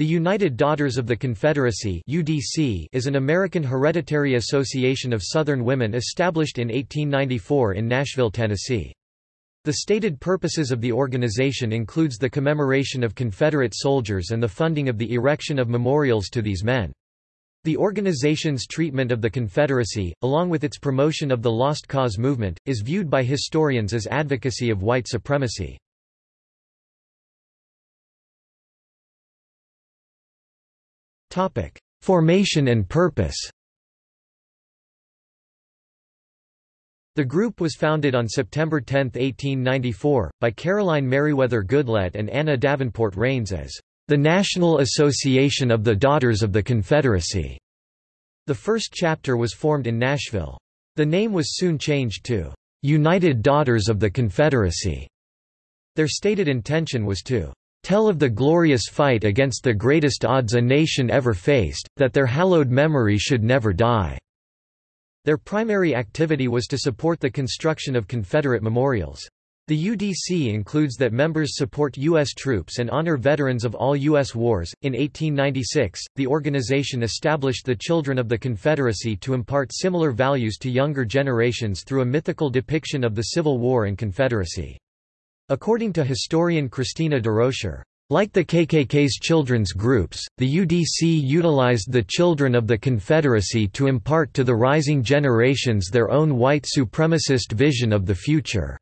The United Daughters of the Confederacy (UDC) is an American hereditary association of Southern women established in 1894 in Nashville, Tennessee. The stated purposes of the organization includes the commemoration of Confederate soldiers and the funding of the erection of memorials to these men. The organization's treatment of the Confederacy, along with its promotion of the Lost Cause movement, is viewed by historians as advocacy of white supremacy. Formation and purpose The group was founded on September 10, 1894, by Caroline Meriwether Goodlette and Anna Davenport Raines as the National Association of the Daughters of the Confederacy. The first chapter was formed in Nashville. The name was soon changed to United Daughters of the Confederacy. Their stated intention was to tell of the glorious fight against the greatest odds a nation ever faced, that their hallowed memory should never die." Their primary activity was to support the construction of Confederate memorials. The UDC includes that members support U.S. troops and honor veterans of all U.S. wars. In 1896, the organization established the Children of the Confederacy to impart similar values to younger generations through a mythical depiction of the Civil War and Confederacy. According to historian Kristina DuRocher, like the KKK's children's groups, the UDC utilized the children of the Confederacy to impart to the rising generations their own white supremacist vision of the future.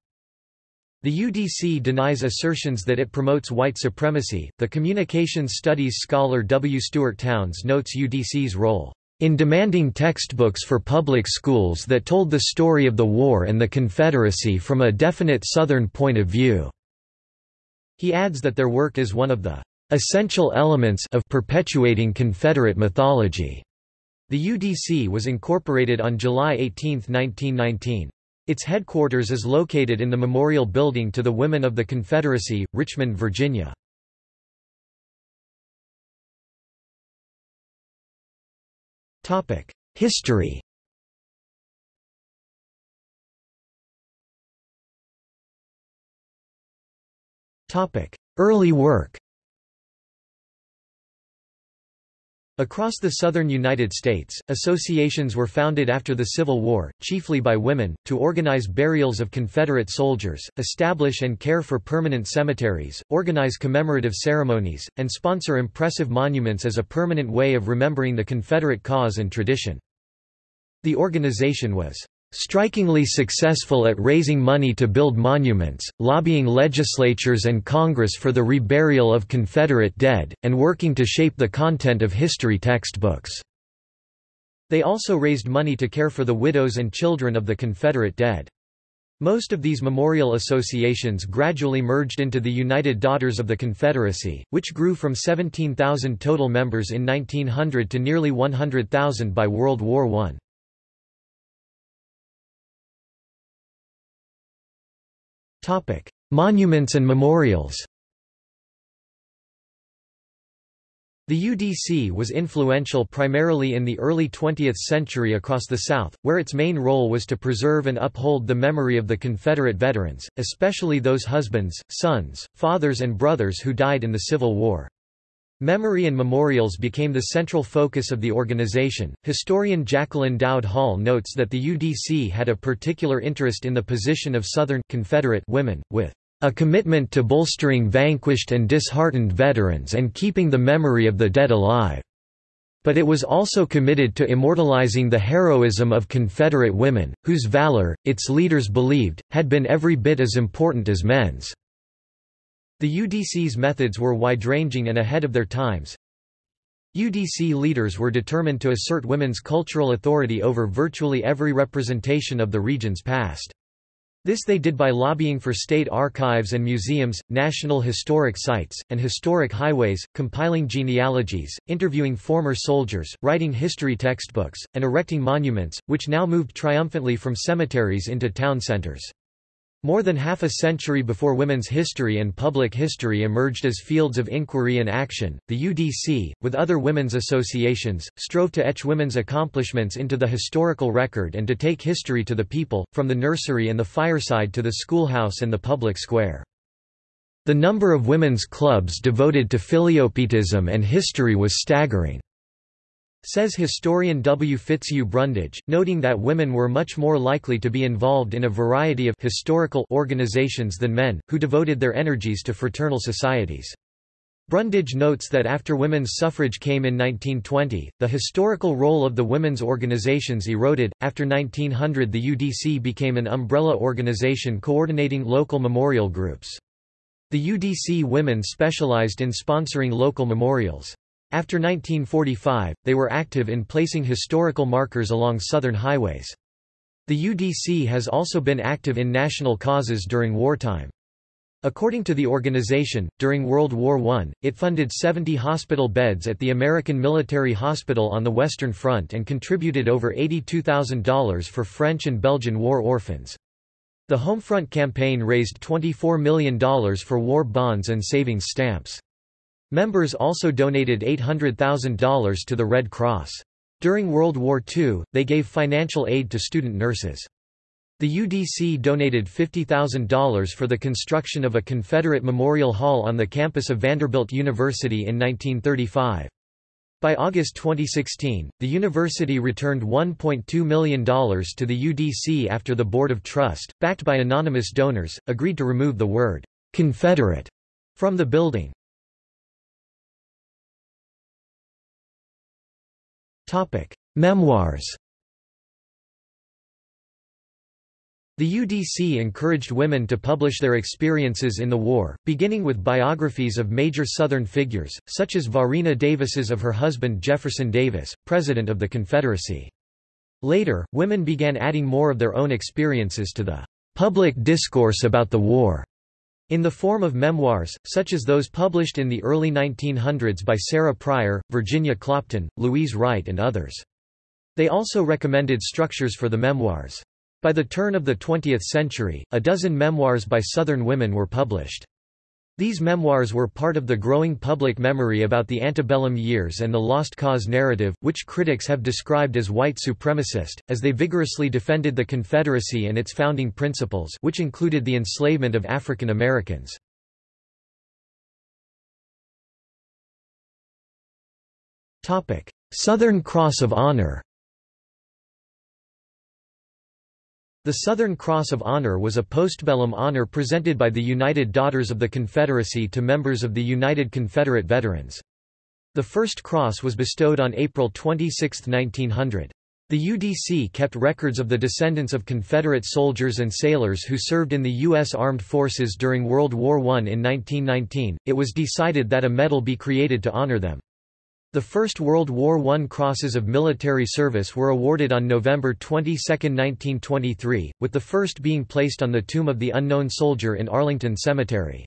The UDC denies assertions that it promotes white supremacy. The communications studies scholar W. Stuart Towns notes UDC's role in demanding textbooks for public schools that told the story of the war and the Confederacy from a definite Southern point of view. He adds that their work is one of the essential elements of perpetuating Confederate mythology. The UDC was incorporated on July 18, 1919. Its headquarters is located in the Memorial Building to the Women of the Confederacy, Richmond, Virginia. History. Early work Across the southern United States, associations were founded after the Civil War, chiefly by women, to organize burials of Confederate soldiers, establish and care for permanent cemeteries, organize commemorative ceremonies, and sponsor impressive monuments as a permanent way of remembering the Confederate cause and tradition. The organization was strikingly successful at raising money to build monuments, lobbying legislatures and Congress for the reburial of Confederate dead, and working to shape the content of history textbooks. They also raised money to care for the widows and children of the Confederate dead. Most of these memorial associations gradually merged into the United Daughters of the Confederacy, which grew from 17,000 total members in 1900 to nearly 100,000 by World War I. Monuments and memorials The UDC was influential primarily in the early 20th century across the South, where its main role was to preserve and uphold the memory of the Confederate veterans, especially those husbands, sons, fathers and brothers who died in the Civil War. Memory and memorials became the central focus of the organization. Historian Jacqueline Dowd Hall notes that the UDC had a particular interest in the position of Southern Confederate women, with a commitment to bolstering vanquished and disheartened veterans and keeping the memory of the dead alive. But it was also committed to immortalizing the heroism of Confederate women, whose valor, its leaders believed, had been every bit as important as men's. The UDC's methods were wide-ranging and ahead of their times. UDC leaders were determined to assert women's cultural authority over virtually every representation of the region's past. This they did by lobbying for state archives and museums, national historic sites, and historic highways, compiling genealogies, interviewing former soldiers, writing history textbooks, and erecting monuments, which now moved triumphantly from cemeteries into town centers. More than half a century before women's history and public history emerged as fields of inquiry and action, the UDC, with other women's associations, strove to etch women's accomplishments into the historical record and to take history to the people, from the nursery and the fireside to the schoolhouse and the public square. The number of women's clubs devoted to filiopietism and history was staggering. Says historian W. Fitzhugh Brundage, noting that women were much more likely to be involved in a variety of historical organizations than men, who devoted their energies to fraternal societies. Brundage notes that after women's suffrage came in 1920, the historical role of the women's organizations eroded. After 1900, the UDC became an umbrella organization coordinating local memorial groups. The UDC women specialized in sponsoring local memorials. After 1945, they were active in placing historical markers along southern highways. The UDC has also been active in national causes during wartime. According to the organization, during World War I, it funded 70 hospital beds at the American Military Hospital on the Western Front and contributed over $82,000 for French and Belgian war orphans. The Homefront campaign raised $24 million for war bonds and savings stamps. Members also donated $800,000 to the Red Cross. During World War II, they gave financial aid to student nurses. The UDC donated $50,000 for the construction of a Confederate Memorial Hall on the campus of Vanderbilt University in 1935. By August 2016, the university returned $1.2 million to the UDC after the Board of Trust, backed by anonymous donors, agreed to remove the word Confederate from the building. Topic: Memoirs. The UDC encouraged women to publish their experiences in the war, beginning with biographies of major Southern figures, such as Varina Davis's of her husband Jefferson Davis, President of the Confederacy. Later, women began adding more of their own experiences to the public discourse about the war in the form of memoirs, such as those published in the early 1900s by Sarah Pryor, Virginia Clopton, Louise Wright and others. They also recommended structures for the memoirs. By the turn of the 20th century, a dozen memoirs by Southern women were published. These memoirs were part of the growing public memory about the antebellum years and the Lost Cause narrative, which critics have described as white supremacist, as they vigorously defended the Confederacy and its founding principles which included the enslavement of African Americans. Southern Cross of Honor The Southern Cross of Honor was a postbellum honor presented by the United Daughters of the Confederacy to members of the United Confederate Veterans. The first cross was bestowed on April 26, 1900. The UDC kept records of the descendants of Confederate soldiers and sailors who served in the U.S. Armed Forces during World War I. In 1919, it was decided that a medal be created to honor them. The First World War I Crosses of Military Service were awarded on November 22, 1923, with the first being placed on the tomb of the unknown soldier in Arlington Cemetery.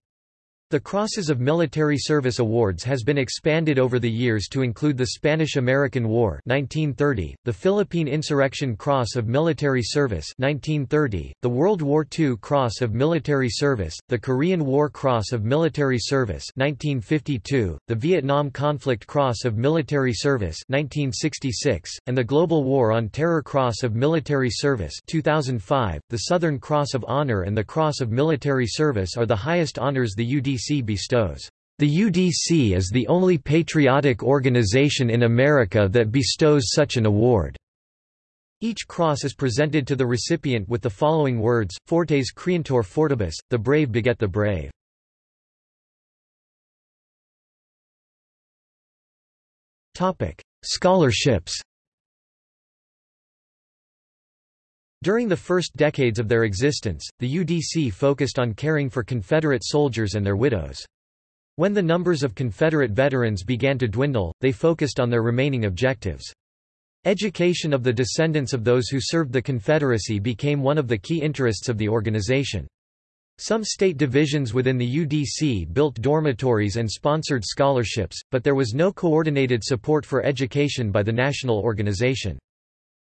The Crosses of Military Service Awards has been expanded over the years to include the Spanish–American War 1930, the Philippine Insurrection Cross of Military Service 1930, the World War II Cross of Military Service, the Korean War Cross of Military Service 1952, the Vietnam Conflict Cross of Military Service 1966, and the Global War on Terror Cross of Military Service 2005. The Southern Cross of Honor and the Cross of Military Service are the highest honors the UDC UDC bestows. The UDC is the only patriotic organization in America that bestows such an award. Each cross is presented to the recipient with the following words, Fortes creantur fortibus, the brave beget the brave. Scholarships During the first decades of their existence, the UDC focused on caring for Confederate soldiers and their widows. When the numbers of Confederate veterans began to dwindle, they focused on their remaining objectives. Education of the descendants of those who served the Confederacy became one of the key interests of the organization. Some state divisions within the UDC built dormitories and sponsored scholarships, but there was no coordinated support for education by the national organization.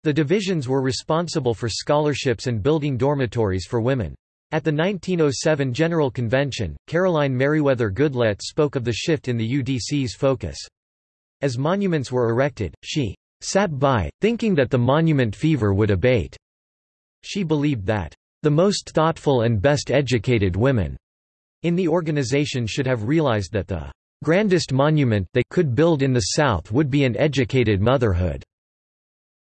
The divisions were responsible for scholarships and building dormitories for women. At the 1907 General Convention, Caroline Meriwether Goodlette spoke of the shift in the UDC's focus. As monuments were erected, she sat by, thinking that the monument fever would abate. She believed that the most thoughtful and best educated women in the organization should have realized that the grandest monument they could build in the South would be an educated motherhood.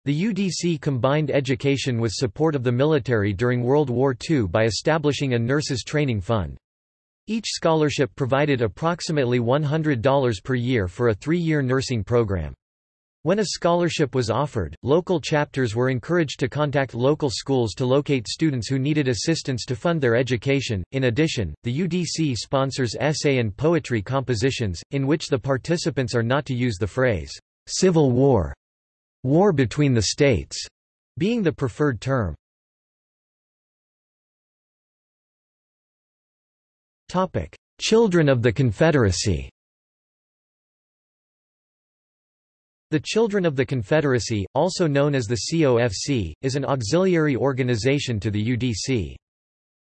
The UDC combined education with support of the military during World War II by establishing a nurses training fund. Each scholarship provided approximately $100 per year for a three-year nursing program. When a scholarship was offered, local chapters were encouraged to contact local schools to locate students who needed assistance to fund their education. In addition, the UDC sponsors essay and poetry compositions, in which the participants are not to use the phrase, Civil War, war between the states, being the preferred term. Topic: Children of the Confederacy The Children of the Confederacy, also known as the COFC, is an auxiliary organization to the UDC.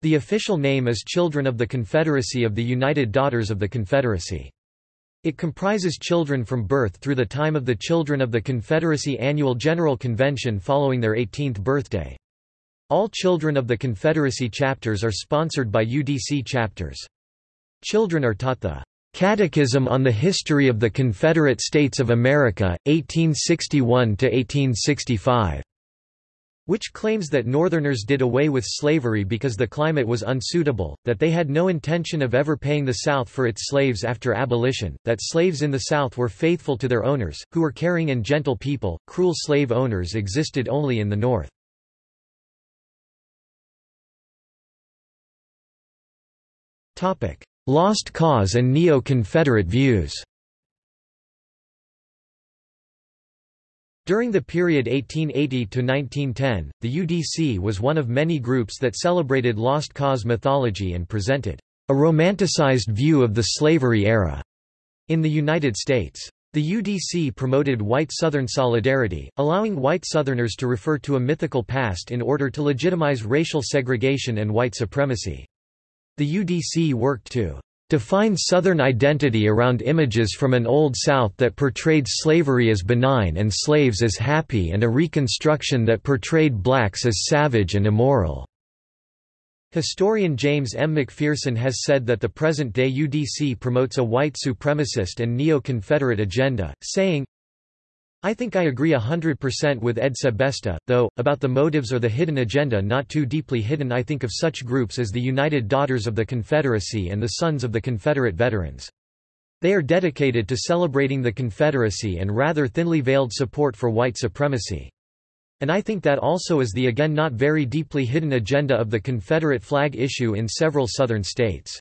The official name is Children of the Confederacy of the United Daughters of the Confederacy. It comprises children from birth through the time of the Children of the Confederacy Annual General Convention following their 18th birthday. All Children of the Confederacy chapters are sponsored by UDC chapters. Children are taught the Catechism on the History of the Confederate States of America, 1861–1865", which claims that Northerners did away with slavery because the climate was unsuitable, that they had no intention of ever paying the South for its slaves after abolition, that slaves in the South were faithful to their owners, who were caring and gentle people, cruel slave owners existed only in the North. Lost Cause and Neo-Confederate views During the period 1880 to 1910, the UDC was one of many groups that celebrated Lost Cause mythology and presented a romanticized view of the slavery era in the United States. The UDC promoted white Southern solidarity, allowing white Southerners to refer to a mythical past in order to legitimize racial segregation and white supremacy. The UDC worked to define Southern identity around images from an Old South that portrayed slavery as benign and slaves as happy and a Reconstruction that portrayed blacks as savage and immoral. Historian James M. McPherson has said that the present-day UDC promotes a white supremacist and neo-Confederate agenda, saying, I think I agree 100% with Ed Sebesta, though, about the motives or the hidden agenda not too deeply hidden I think of such groups as the United Daughters of the Confederacy and the Sons of the Confederate Veterans. They are dedicated to celebrating the Confederacy and rather thinly veiled support for white supremacy. And I think that also is the again not very deeply hidden agenda of the Confederate flag issue in several Southern states.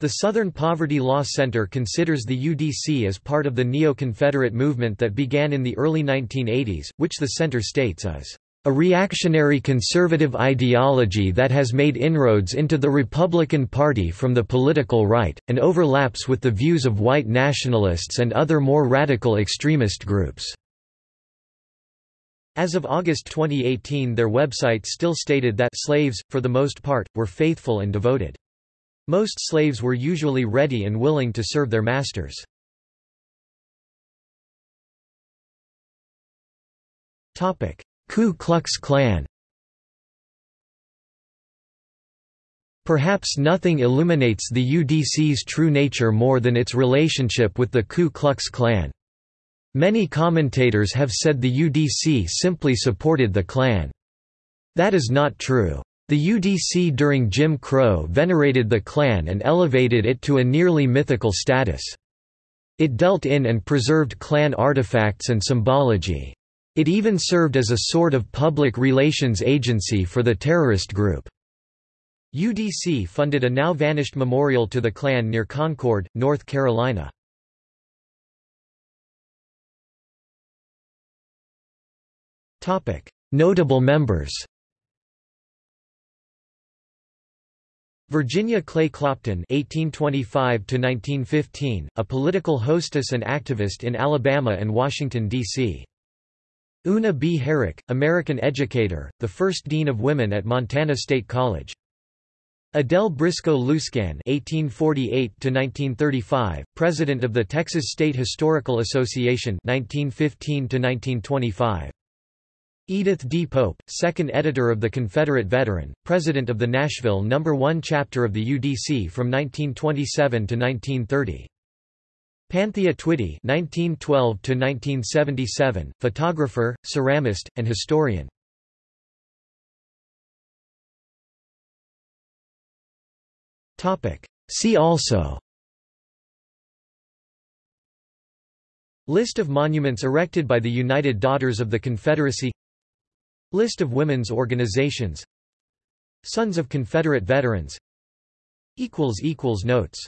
The Southern Poverty Law Center considers the UDC as part of the neo-Confederate movement that began in the early 1980s, which the center states is a reactionary conservative ideology that has made inroads into the Republican Party from the political right, and overlaps with the views of white nationalists and other more radical extremist groups. As of August 2018 their website still stated that slaves, for the most part, were faithful and devoted. Most slaves were usually ready and willing to serve their masters. Ku Klux Klan Perhaps nothing illuminates the UDC's true nature more than its relationship with the Ku Klux Klan. Many commentators have said the UDC simply supported the Klan. That is not true. The UDC during Jim Crow venerated the Klan and elevated it to a nearly mythical status. It dealt in and preserved Klan artifacts and symbology. It even served as a sort of public relations agency for the terrorist group. UDC funded a now-vanished memorial to the Klan near Concord, North Carolina. Notable members Virginia Clay Clopton (1825–1915), a political hostess and activist in Alabama and Washington D.C. Una B. Herrick, American educator, the first dean of women at Montana State College. Adele Briscoe Looscan (1848–1935), president of the Texas State Historical Association (1915–1925). Edith D. Pope, second editor of the Confederate Veteran, president of the Nashville No. 1 chapter of the UDC from 1927 to 1930. Panthea Twitty (1912–1977), photographer, ceramist, and historian. See also. List of monuments erected by the United Daughters of the Confederacy. List of women's organizations. Sons of Confederate Veterans. Notes